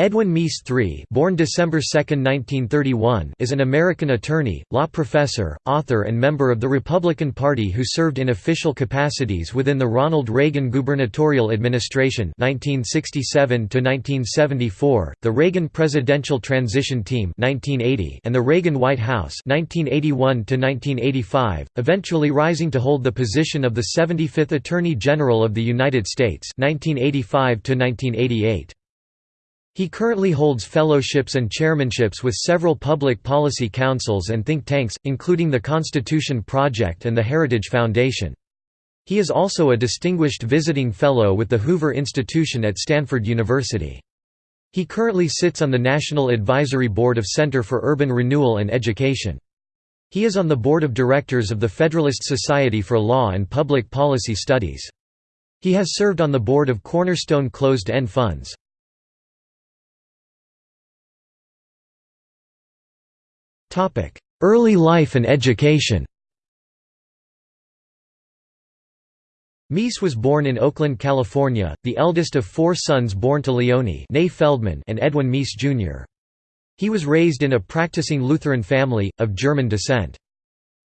Edwin Meese III born December 2, 1931, is an American attorney, law professor, author and member of the Republican Party who served in official capacities within the Ronald Reagan gubernatorial administration 1967 the Reagan Presidential Transition Team 1980 and the Reagan White House 1981 eventually rising to hold the position of the 75th Attorney General of the United States 1985 -1988. He currently holds fellowships and chairmanships with several public policy councils and think tanks, including the Constitution Project and the Heritage Foundation. He is also a distinguished visiting fellow with the Hoover Institution at Stanford University. He currently sits on the National Advisory Board of Center for Urban Renewal and Education. He is on the board of directors of the Federalist Society for Law and Public Policy Studies. He has served on the board of Cornerstone Closed-End Funds. Early life and education Meese was born in Oakland, California, the eldest of four sons born to Leonie Feldman and Edwin Meese, Jr. He was raised in a practicing Lutheran family, of German descent.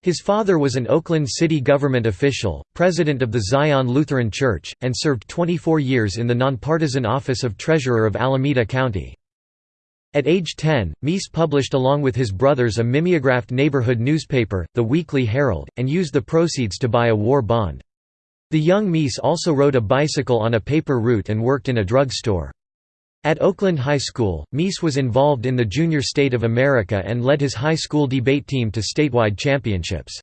His father was an Oakland city government official, president of the Zion Lutheran Church, and served 24 years in the nonpartisan office of treasurer of Alameda County. At age 10, Meese published along with his brothers a mimeographed neighborhood newspaper, The Weekly Herald, and used the proceeds to buy a war bond. The young Meese also rode a bicycle on a paper route and worked in a drugstore. At Oakland High School, Meese was involved in the Junior State of America and led his high school debate team to statewide championships.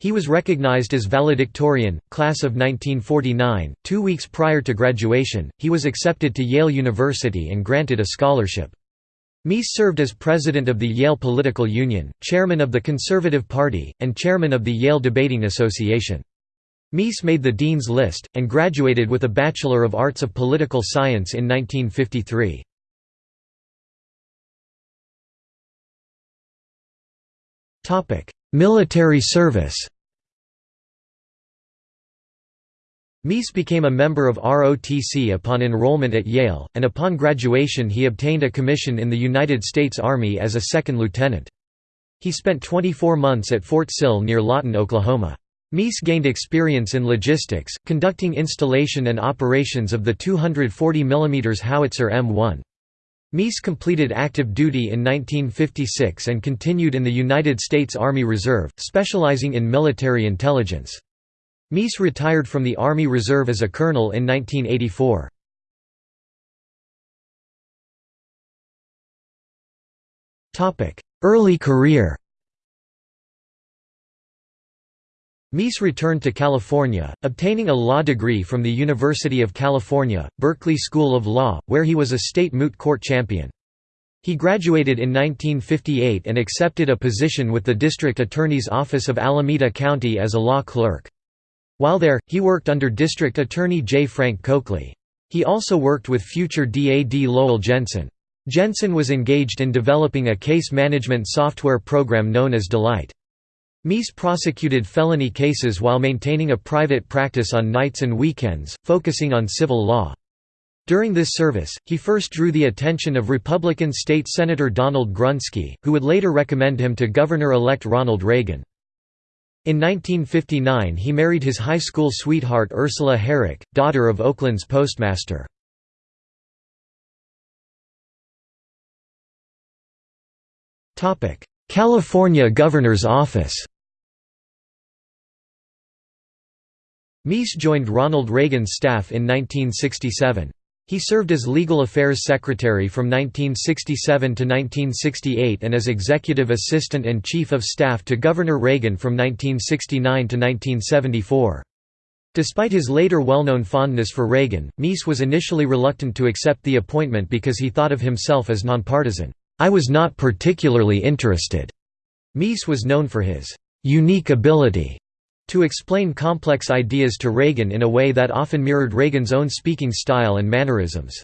He was recognized as valedictorian, class of 1949. Two weeks prior to graduation, he was accepted to Yale University and granted a scholarship. Meese served as president of the Yale Political Union, chairman of the Conservative Party, and chairman of the Yale Debating Association. Meese made the Dean's List, and graduated with a Bachelor of Arts of Political Science in 1953. Military service Meese became a member of ROTC upon enrollment at Yale, and upon graduation he obtained a commission in the United States Army as a second lieutenant. He spent 24 months at Fort Sill near Lawton, Oklahoma. Meese gained experience in logistics, conducting installation and operations of the 240 mm howitzer M1. Meese completed active duty in 1956 and continued in the United States Army Reserve, specializing in military intelligence. Meese retired from the Army Reserve as a colonel in 1984. Early career Meese returned to California, obtaining a law degree from the University of California, Berkeley School of Law, where he was a state moot court champion. He graduated in 1958 and accepted a position with the District Attorney's Office of Alameda County as a law clerk. While there, he worked under District Attorney J. Frank Coakley. He also worked with future DAD Lowell Jensen. Jensen was engaged in developing a case management software program known as Delight. Meese prosecuted felony cases while maintaining a private practice on nights and weekends, focusing on civil law. During this service, he first drew the attention of Republican State Senator Donald Grunsky, who would later recommend him to Governor-elect Ronald Reagan. In 1959 he married his high school sweetheart Ursula Herrick, daughter of Oakland's postmaster. California Governor's Office Meese joined Ronald Reagan's staff in 1967. He served as Legal Affairs Secretary from 1967 to 1968 and as Executive Assistant and Chief of Staff to Governor Reagan from 1969 to 1974. Despite his later well-known fondness for Reagan, Meese was initially reluctant to accept the appointment because he thought of himself as nonpartisan. I was not particularly interested. Meese was known for his unique ability to explain complex ideas to Reagan in a way that often mirrored Reagan's own speaking style and mannerisms.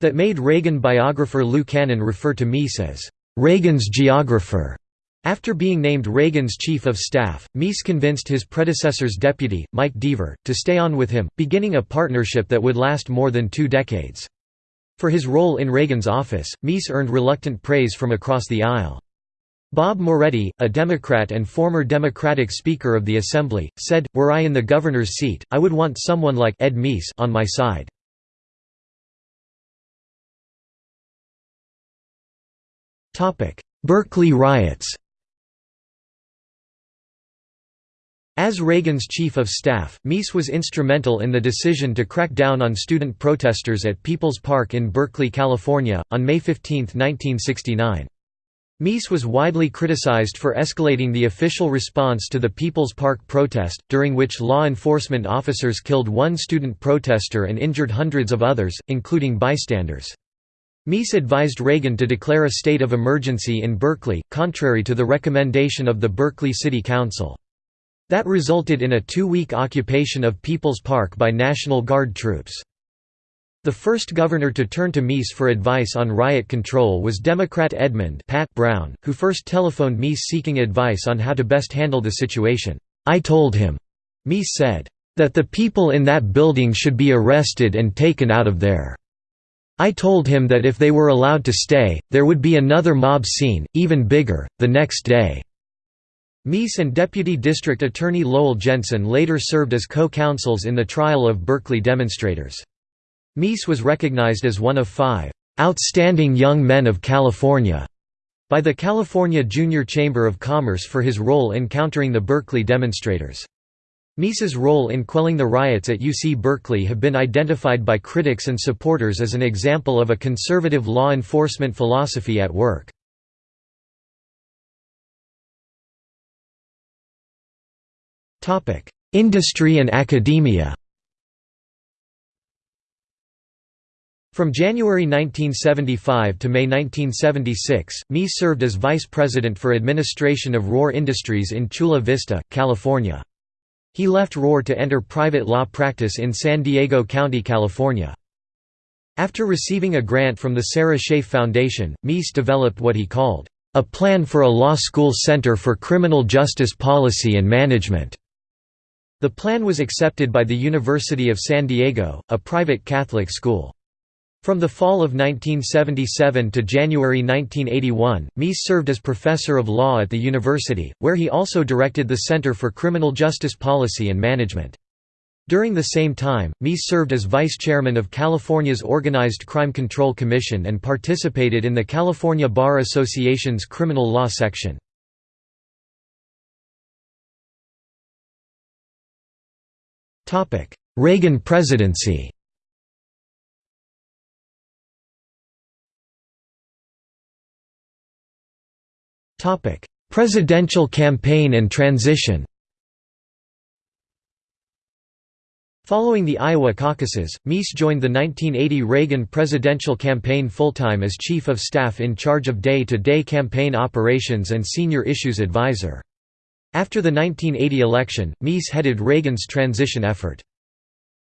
That made Reagan biographer Lou Cannon refer to Meese as Reagan's geographer. After being named Reagan's chief of staff, Meese convinced his predecessor's deputy, Mike Deaver, to stay on with him, beginning a partnership that would last more than two decades. For his role in Reagan's office, Meese earned reluctant praise from across the aisle. Bob Moretti, a Democrat and former Democratic Speaker of the Assembly, said, Were I in the governor's seat, I would want someone like Ed Meese on my side. Berkeley riots As Reagan's chief of staff, Meese was instrumental in the decision to crack down on student protesters at People's Park in Berkeley, California, on May 15, 1969. Meese was widely criticized for escalating the official response to the People's Park protest, during which law enforcement officers killed one student protester and injured hundreds of others, including bystanders. Meese advised Reagan to declare a state of emergency in Berkeley, contrary to the recommendation of the Berkeley City Council. That resulted in a two-week occupation of People's Park by National Guard troops. The first governor to turn to Meese for advice on riot control was Democrat Edmund Pat Brown, who first telephoned Meese seeking advice on how to best handle the situation. I told him, Meese said, that the people in that building should be arrested and taken out of there. I told him that if they were allowed to stay, there would be another mob scene, even bigger, the next day. Meese and Deputy District Attorney Lowell Jensen later served as co-counsels in the trial of Berkeley demonstrators. Meese was recognized as one of five "'outstanding young men of California' by the California Junior Chamber of Commerce for his role in countering the Berkeley demonstrators. Meese's role in quelling the riots at UC Berkeley have been identified by critics and supporters as an example of a conservative law enforcement philosophy at work. Industry and academia From January 1975 to May 1976, Meese served as vice president for administration of Rohr Industries in Chula Vista, California. He left Rohr to enter private law practice in San Diego County, California. After receiving a grant from the Sarah Scaife Foundation, Meese developed what he called, "...a plan for a law school center for criminal justice policy and management." The plan was accepted by the University of San Diego, a private Catholic school. From the fall of 1977 to January 1981, Meese served as professor of law at the university, where he also directed the Center for Criminal Justice Policy and Management. During the same time, Meese served as vice chairman of California's Organized Crime Control Commission and participated in the California Bar Association's criminal law section. Reagan presidency Presidential campaign and transition Following the Iowa caucuses, Meese joined the 1980 Reagan presidential campaign full-time as Chief of Staff in charge of day-to-day -day campaign operations and Senior Issues Advisor. After the 1980 election, Meese headed Reagan's transition effort.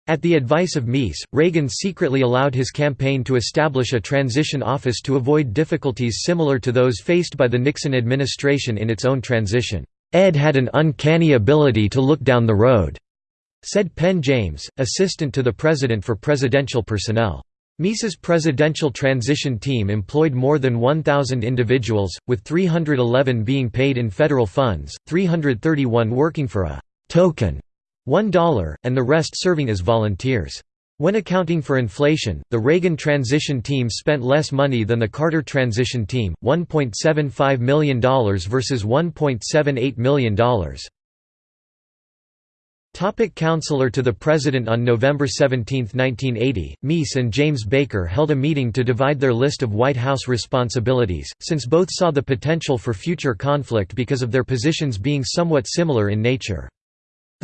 At the advice of Meese, Reagan secretly allowed his campaign to establish a transition office to avoid difficulties similar to those faced by the Nixon administration in its own transition. Ed had an uncanny ability to look down the road, said Penn James, assistant to the president for presidential personnel. Meese's presidential transition team employed more than 1,000 individuals, with 311 being paid in federal funds, 331 working for a «token» $1, and the rest serving as volunteers. When accounting for inflation, the Reagan transition team spent less money than the Carter transition team, $1.75 million versus $1.78 million. Topic Counselor to the President On November 17, 1980, Meese and James Baker held a meeting to divide their list of White House responsibilities, since both saw the potential for future conflict because of their positions being somewhat similar in nature.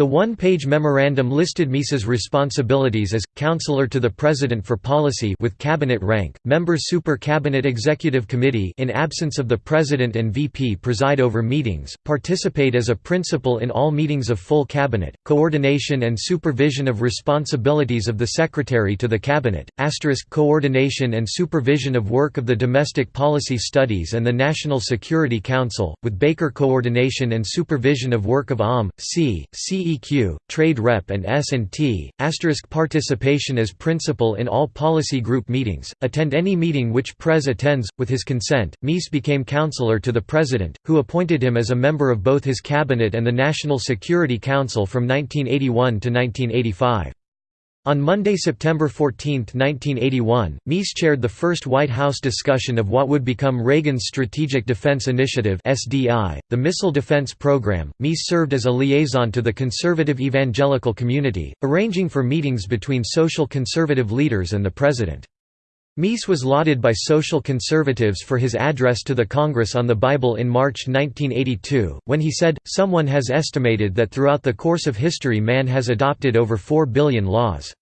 The one-page memorandum listed Meese's responsibilities as, Counselor to the President for Policy with cabinet rank, member Super Cabinet Executive Committee in absence of the President and VP preside over meetings, participate as a principal in all meetings of full cabinet, coordination and supervision of responsibilities of the Secretary to the Cabinet, asterisk coordination and supervision of work of the Domestic Policy Studies and the National Security Council, with Baker coordination and supervision of work of OM, C, CE FEQ, Trade Rep and S&T, participation as principal in all policy group meetings, attend any meeting which Prez attends, with his consent. Meese became counselor to the President, who appointed him as a member of both his cabinet and the National Security Council from 1981 to 1985. On Monday, September 14, 1981, Meese chaired the first White House discussion of what would become Reagan's Strategic Defense Initiative (SDI), the missile defense program. Meese served as a liaison to the conservative evangelical community, arranging for meetings between social conservative leaders and the president. Meese was lauded by social conservatives for his address to the Congress on the Bible in March 1982, when he said, Someone has estimated that throughout the course of history man has adopted over 4 billion laws.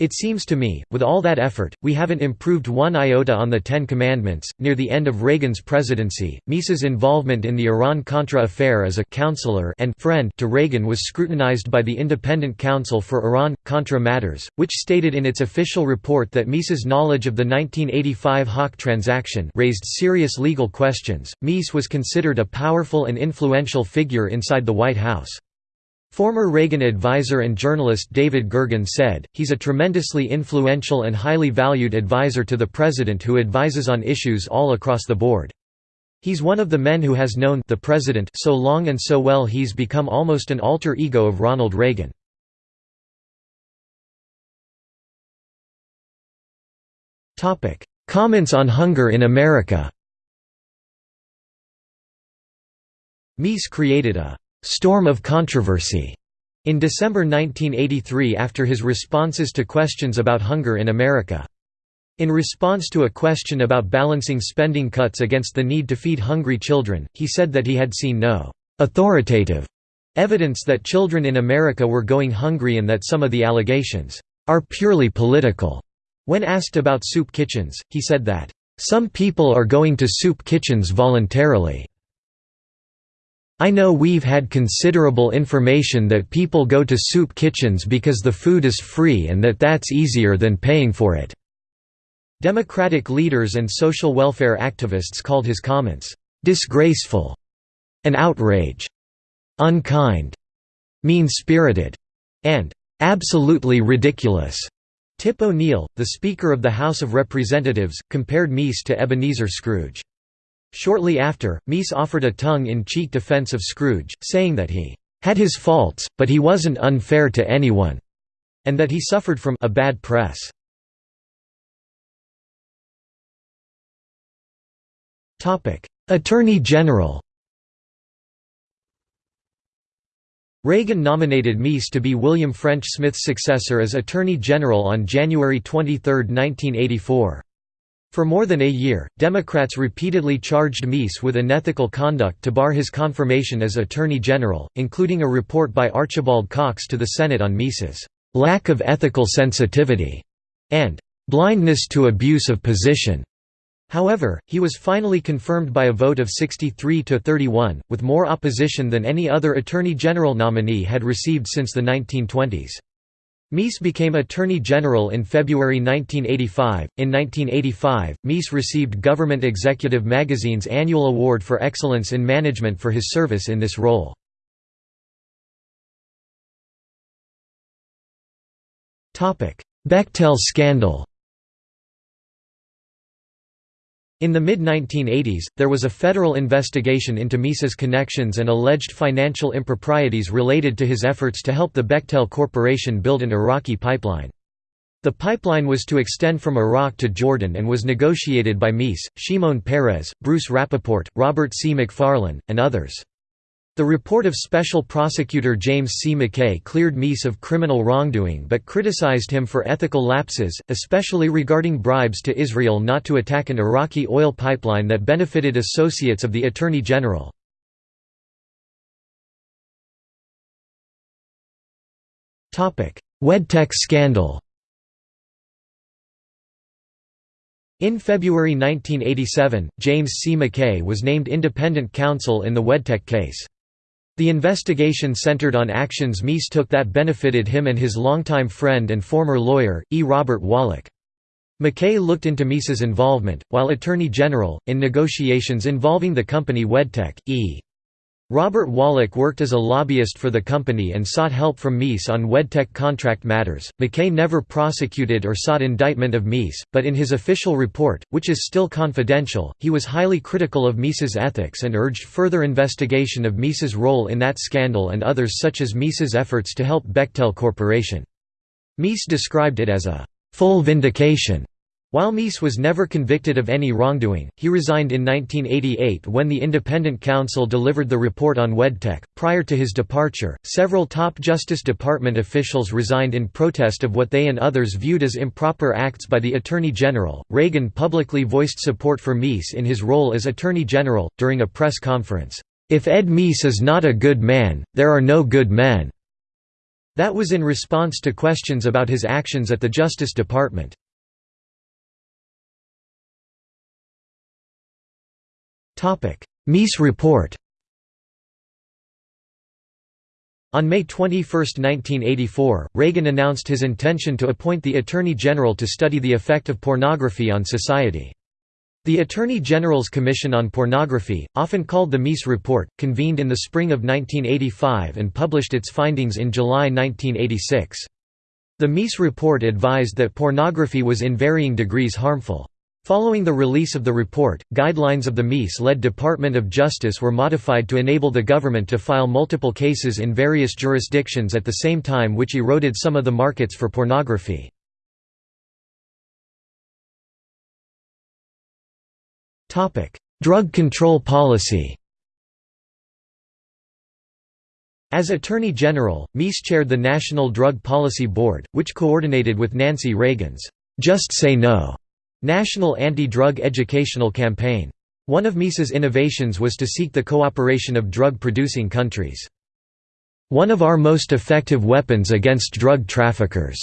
It seems to me, with all that effort, we haven't improved one iota on the Ten Commandments. Near the end of Reagan's presidency, Meese's involvement in the Iran-Contra affair as a counselor and friend to Reagan was scrutinized by the Independent Counsel for Iran-Contra Matters, which stated in its official report that Meese's knowledge of the 1985 Hawk transaction raised serious legal questions. Meese was considered a powerful and influential figure inside the White House. Former Reagan advisor and journalist David Gergen said, he's a tremendously influential and highly valued advisor to the president who advises on issues all across the board. He's one of the men who has known the president so long and so well he's become almost an alter ego of Ronald Reagan. Comments on hunger in America Meese created a storm of controversy in December 1983 after his responses to questions about hunger in America. In response to a question about balancing spending cuts against the need to feed hungry children, he said that he had seen no authoritative evidence that children in America were going hungry and that some of the allegations are purely political. When asked about soup kitchens, he said that, "...some people are going to soup kitchens voluntarily." I know we've had considerable information that people go to soup kitchens because the food is free and that that's easier than paying for it." Democratic leaders and social welfare activists called his comments, "...disgraceful," an outrage, unkind, mean-spirited, and absolutely ridiculous. Tip O'Neill, the Speaker of the House of Representatives, compared Meese to Ebenezer Scrooge. Shortly after, Meese offered a tongue-in-cheek defense of Scrooge, saying that he had his faults, but he wasn't unfair to anyone, and that he suffered from a bad press. Attorney General Reagan nominated Meese to be William French Smith's successor as Attorney General on January 23, 1984. For more than a year, Democrats repeatedly charged Meese with unethical conduct to bar his confirmation as Attorney General, including a report by Archibald Cox to the Senate on Meese's lack of ethical sensitivity and blindness to abuse of position. However, he was finally confirmed by a vote of 63 to 31, with more opposition than any other Attorney General nominee had received since the 1920s. Meese became Attorney General in February 1985. In 1985, Meese received Government Executive Magazine's annual award for excellence in management for his service in this role. Bechtel scandal In the mid-1980s, there was a federal investigation into Meese's connections and alleged financial improprieties related to his efforts to help the Bechtel Corporation build an Iraqi pipeline. The pipeline was to extend from Iraq to Jordan and was negotiated by Meese, Shimon Peres, Bruce Rappaport, Robert C. McFarlane, and others. The report of Special Prosecutor James C. McKay cleared Meese of criminal wrongdoing but criticized him for ethical lapses, especially regarding bribes to Israel not to attack an Iraqi oil pipeline that benefited associates of the Attorney General. Wedtech scandal In February 1987, James C. McKay was named independent counsel in the Wedtech case. The investigation centered on actions Meese took that benefited him and his longtime friend and former lawyer, E. Robert Wallach. McKay looked into Meese's involvement, while Attorney General, in negotiations involving the company Wedtech, E. Robert Wallach worked as a lobbyist for the company and sought help from Meese on Wedtech contract matters. McKay never prosecuted or sought indictment of Meese, but in his official report, which is still confidential, he was highly critical of Meese's ethics and urged further investigation of Meese's role in that scandal and others such as Meese's efforts to help Bechtel Corporation. Meese described it as a full vindication while Meese was never convicted of any wrongdoing, he resigned in 1988 when the Independent Counsel delivered the report on Wedtech. Prior to his departure, several top Justice Department officials resigned in protest of what they and others viewed as improper acts by the Attorney General. Reagan publicly voiced support for Meese in his role as Attorney General, during a press conference. If Ed Meese is not a good man, there are no good men. That was in response to questions about his actions at the Justice Department. Meese report On May 21, 1984, Reagan announced his intention to appoint the Attorney General to study the effect of pornography on society. The Attorney General's Commission on Pornography, often called the Meese Report, convened in the spring of 1985 and published its findings in July 1986. The Meese Report advised that pornography was in varying degrees harmful. Following the release of the report, guidelines of the Meese-led Department of Justice were modified to enable the government to file multiple cases in various jurisdictions at the same time which eroded some of the markets for pornography. Drug control policy As Attorney General, Meese chaired the National Drug Policy Board, which coordinated with Nancy Reagan's "'Just Say No' National Anti-Drug Educational Campaign. One of Meese's innovations was to seek the cooperation of drug-producing countries. One of our most effective weapons against drug traffickers,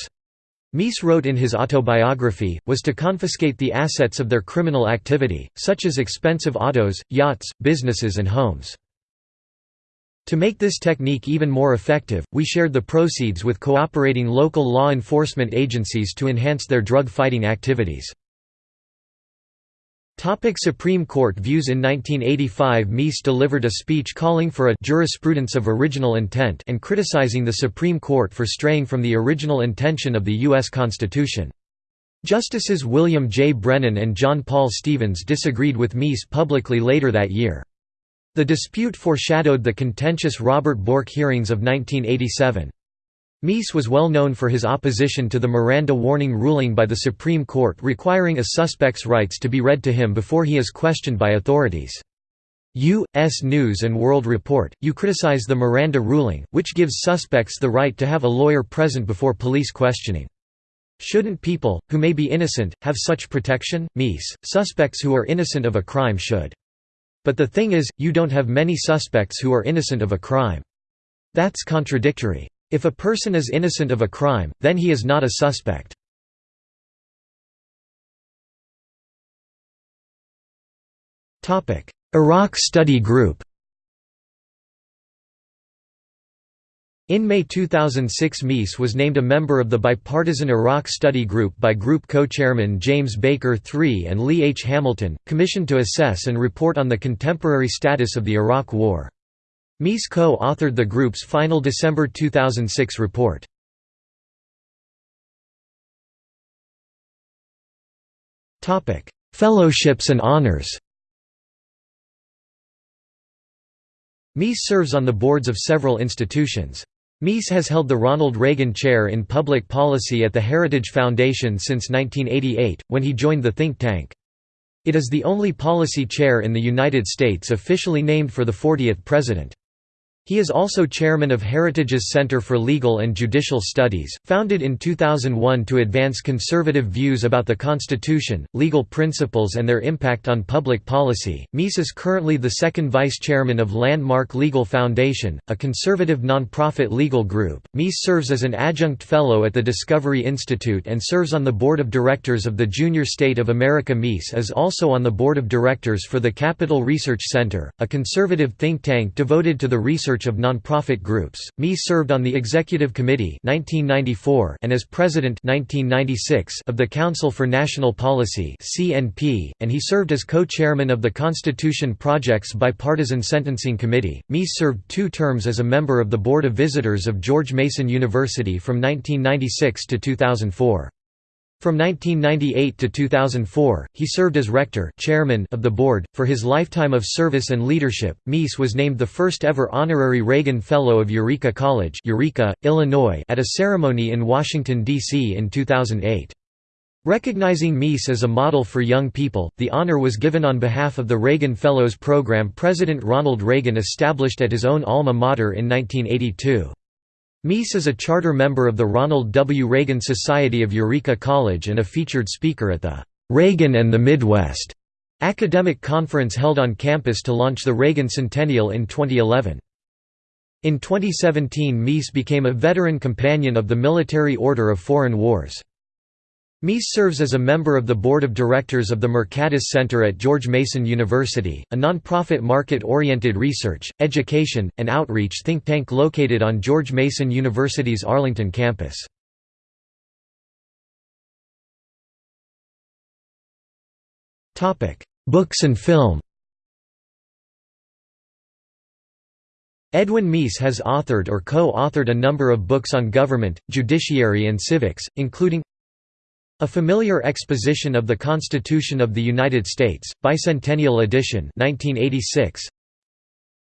Meese wrote in his autobiography, was to confiscate the assets of their criminal activity, such as expensive autos, yachts, businesses and homes. To make this technique even more effective, we shared the proceeds with cooperating local law enforcement agencies to enhance their drug-fighting activities. Supreme Court views In 1985 Meese delivered a speech calling for a «jurisprudence of original intent» and criticizing the Supreme Court for straying from the original intention of the U.S. Constitution. Justices William J. Brennan and John Paul Stevens disagreed with Meese publicly later that year. The dispute foreshadowed the contentious Robert Bork hearings of 1987. Meese was well known for his opposition to the Miranda warning ruling by the Supreme Court requiring a suspect's rights to be read to him before he is questioned by authorities. U.S. News & World Report, you criticize the Miranda ruling, which gives suspects the right to have a lawyer present before police questioning. Shouldn't people, who may be innocent, have such protection? Meese, suspects who are innocent of a crime should. But the thing is, you don't have many suspects who are innocent of a crime. That's contradictory. If a person is innocent of a crime, then he is not a suspect. Iraq Study Group In May 2006 Meese was named a member of the bipartisan Iraq Study Group by group co-chairman James Baker III and Lee H. Hamilton, commissioned to assess and report on the contemporary status of the Iraq War. Meese co-authored the group's final December 2006 report. Fellowships and honors Meese serves on the boards of several institutions. Meese has held the Ronald Reagan Chair in Public Policy at the Heritage Foundation since 1988, when he joined the think tank. It is the only policy chair in the United States officially named for the 40th president. He is also chairman of Heritage's Center for Legal and Judicial Studies, founded in 2001 to advance conservative views about the Constitution, legal principles and their impact on public policy. Meese is currently the second vice chairman of Landmark Legal Foundation, a conservative nonprofit legal group. Meese serves as an adjunct fellow at the Discovery Institute and serves on the board of directors of the Junior State of America. Meese is also on the board of directors for the Capital Research Center, a conservative think tank devoted to the research research of nonprofit groups. Meese served on the Executive Committee 1994 and as President 1996 of the Council for National Policy (CNP), and he served as co-chairman of the Constitution Project's Bipartisan Sentencing Committee. Meese served two terms as a member of the Board of Visitors of George Mason University from 1996 to 2004. From 1998 to 2004, he served as rector chairman of the board. For his lifetime of service and leadership, Meese was named the first ever honorary Reagan Fellow of Eureka College Eureka, Illinois at a ceremony in Washington, D.C. in 2008. Recognizing Meese as a model for young people, the honor was given on behalf of the Reagan Fellows program President Ronald Reagan established at his own alma mater in 1982. Meese is a charter member of the Ronald W. Reagan Society of Eureka College and a featured speaker at the Reagan and the Midwest academic conference held on campus to launch the Reagan Centennial in 2011. In 2017 Meese became a veteran companion of the Military Order of Foreign Wars. Meese serves as a member of the board of directors of the Mercatus Center at George Mason University, a nonprofit market-oriented research, education, and outreach think tank located on George Mason University's Arlington campus. Books and film Edwin Meese has authored or co-authored a number of books on government, judiciary and civics, including a Familiar Exposition of the Constitution of the United States, Bicentennial Edition 1986.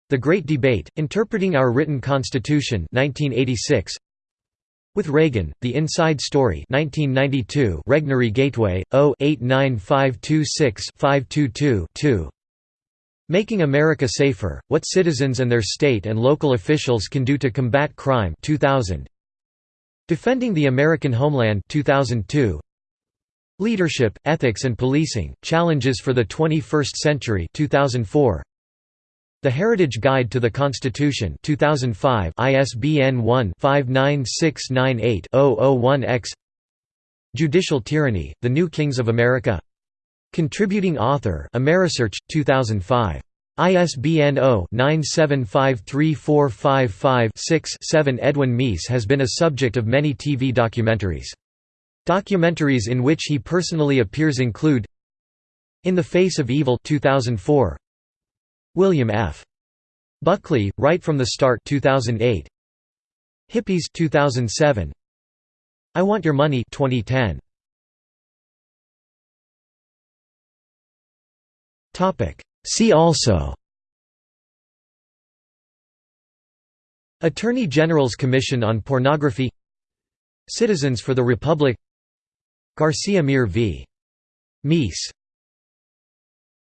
The Great Debate, Interpreting Our Written Constitution 1986. With Reagan, The Inside Story 1992 Regnery Gateway, 0-89526-522-2 Making America Safer, What Citizens and Their State and Local Officials Can Do to Combat Crime 2000. Defending the American Homeland 2002. Leadership, Ethics and Policing, Challenges for the 21st Century 2004. The Heritage Guide to the Constitution 2005 ISBN 1-59698-001-X Judicial Tyranny, The New Kings of America Contributing author Amerisearch, 2005. ISBN 0-9753455-6-7 Edwin Meese has been a subject of many TV documentaries. Documentaries in which he personally appears include In the Face of Evil 2004, William F. Buckley, Right from the Start 2008, Hippies 2007, I Want Your Money 2010. Topic See also Attorney General's Commission on Pornography Citizens for the Republic Garcia Mir v. Meese